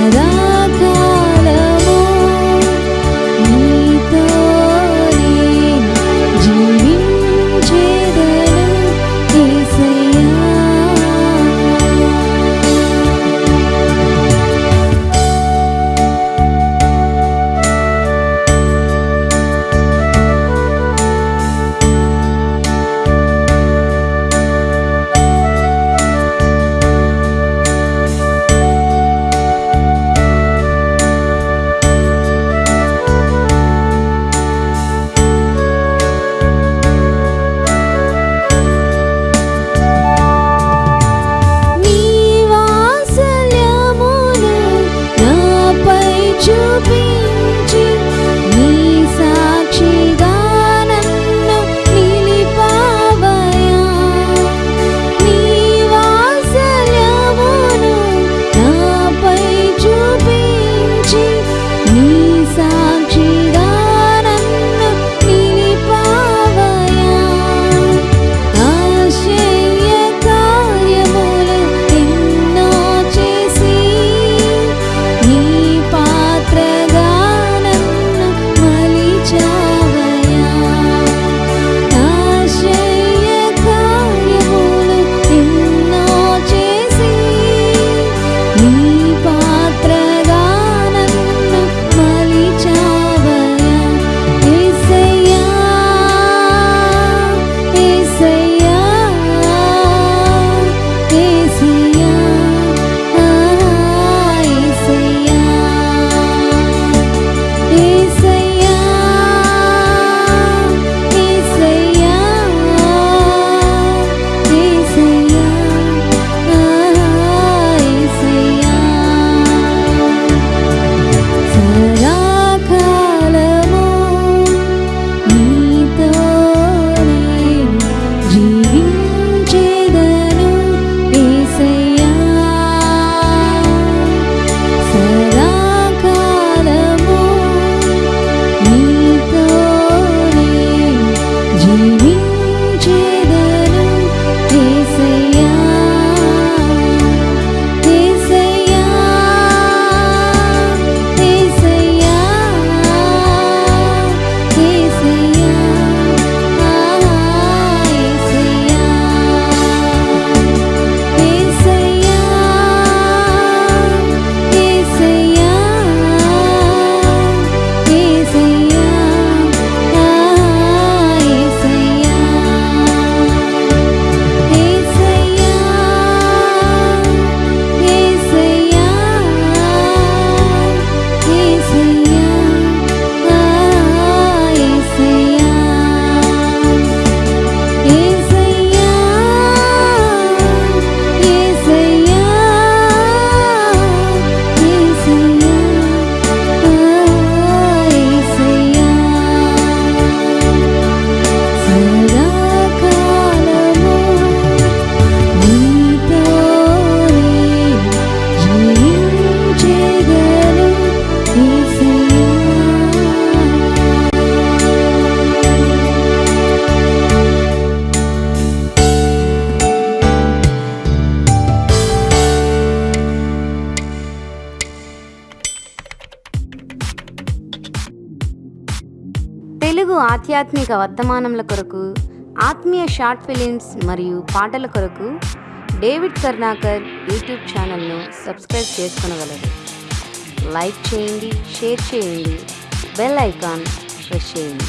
我的。తెలుగు ఆధ్యాత్మిక వర్ధమానముల కొరకు ఆత్మీయ షార్ట్ ఫిలిమ్స్ మరియు పాటల కొరకు డేవిడ్ కర్ణాకర్ యూట్యూబ్ ఛానల్ను సబ్స్క్రైబ్ చేసుకునగలరు. లైక్ చేయండి షేర్ చేయండి బెల్ ఐకాన్ ప్రెస్ చేయండి.